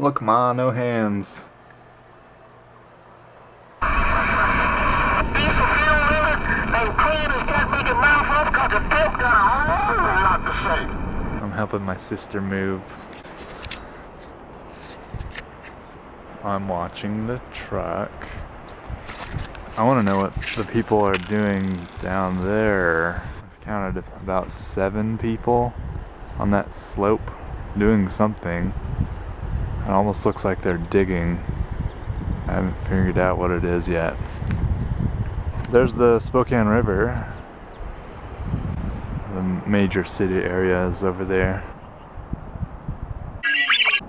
Look, ma, no hands. I'm helping my sister move. I'm watching the truck. I want to know what the people are doing down there. I've counted about seven people on that slope doing something. It almost looks like they're digging. I haven't figured out what it is yet. There's the Spokane River. The major city area is over there.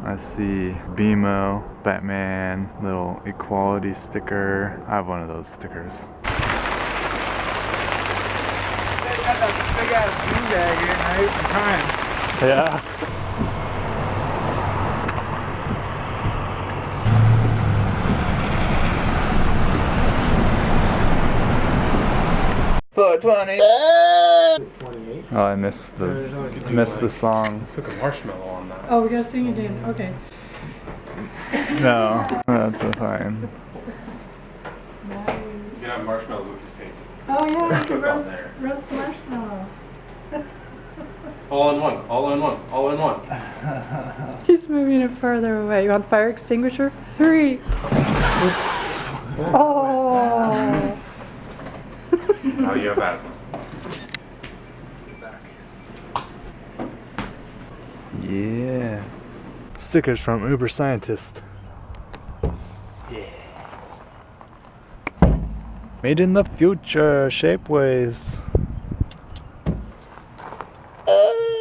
I see BMO, Batman, little equality sticker. I have one of those stickers. Yeah. Four twenty. Ah! Oh, I missed the missed the song. Put a marshmallow on that. Oh, we gotta sing again. Okay. No, that's fine. You can have marshmallows with your cake. Oh yeah, Cook on roast, roast marshmallows. All in one. All in one. All in one. He's moving it further away. You want fire extinguisher? Hurry! Oh! oh now you have asthma. Zach. Yeah. Stickers from Uber Scientist. Yeah. Made in the future, Shapeways. Uh.